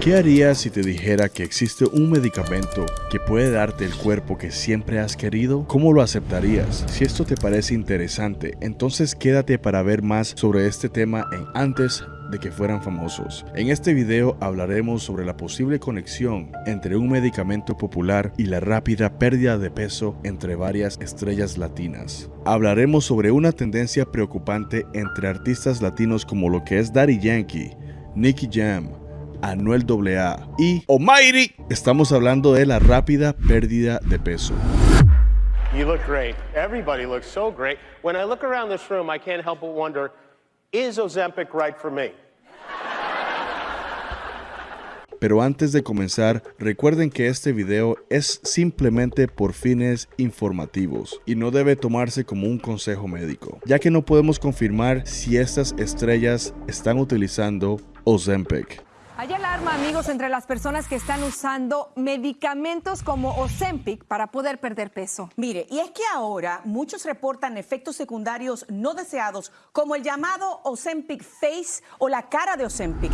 ¿Qué harías si te dijera que existe un medicamento que puede darte el cuerpo que siempre has querido? ¿Cómo lo aceptarías? Si esto te parece interesante, entonces quédate para ver más sobre este tema en antes de que fueran famosos. En este video hablaremos sobre la posible conexión entre un medicamento popular y la rápida pérdida de peso entre varias estrellas latinas. Hablaremos sobre una tendencia preocupante entre artistas latinos como lo que es Daddy Yankee, Nicky Jam, Anuel AA y Almighty. Estamos hablando de la rápida pérdida de peso. You look great. Everybody looks so great. When I look around this room, I can't help but wonder, is Ozempic right for me? Pero antes de comenzar, recuerden que este video es simplemente por fines informativos y no debe tomarse como un consejo médico, ya que no podemos confirmar si estas estrellas están utilizando Ozempic. Hay alarma, amigos, entre las personas que están usando medicamentos como Ozempic para poder perder peso. Mire, y es que ahora muchos reportan efectos secundarios no deseados, como el llamado Ozempic Face o la cara de Ozempic.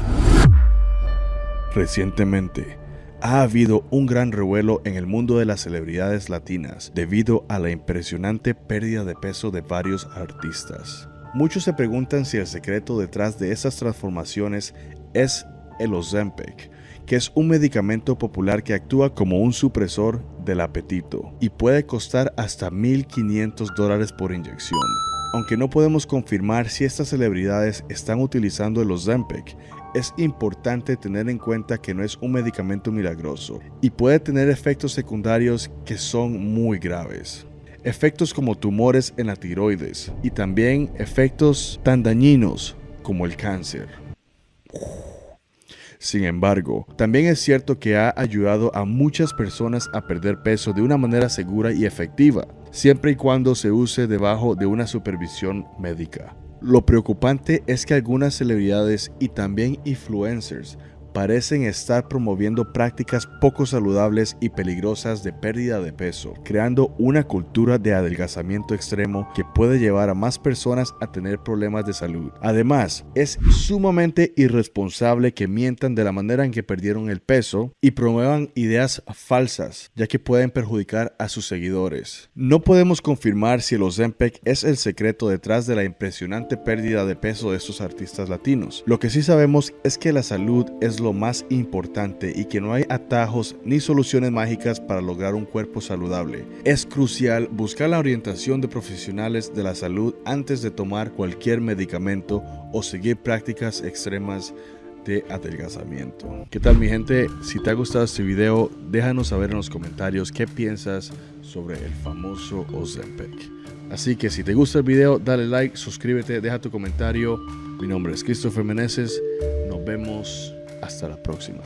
Recientemente, ha habido un gran revuelo en el mundo de las celebridades latinas debido a la impresionante pérdida de peso de varios artistas. Muchos se preguntan si el secreto detrás de esas transformaciones es el Ozempic, que es un medicamento popular que actúa como un supresor del apetito y puede costar hasta 1.500 dólares por inyección. Aunque no podemos confirmar si estas celebridades están utilizando el Ozempic, es importante tener en cuenta que no es un medicamento milagroso y puede tener efectos secundarios que son muy graves. Efectos como tumores en la tiroides y también efectos tan dañinos como el cáncer. Sin embargo, también es cierto que ha ayudado a muchas personas a perder peso de una manera segura y efectiva, siempre y cuando se use debajo de una supervisión médica. Lo preocupante es que algunas celebridades y también influencers parecen estar promoviendo prácticas poco saludables y peligrosas de pérdida de peso, creando una cultura de adelgazamiento extremo que puede llevar a más personas a tener problemas de salud. Además, es sumamente irresponsable que mientan de la manera en que perdieron el peso y promuevan ideas falsas, ya que pueden perjudicar a sus seguidores. No podemos confirmar si el Ozempic es el secreto detrás de la impresionante pérdida de peso de estos artistas latinos. Lo que sí sabemos es que la salud es lo más importante y que no hay atajos ni soluciones mágicas para lograr un cuerpo saludable. Es crucial buscar la orientación de profesionales de la salud antes de tomar cualquier medicamento o seguir prácticas extremas de adelgazamiento. ¿Qué tal mi gente? Si te ha gustado este video, déjanos saber en los comentarios qué piensas sobre el famoso Ozempic. Así que si te gusta el video, dale like, suscríbete, deja tu comentario. Mi nombre es Christopher Meneses. Nos vemos hasta la próxima.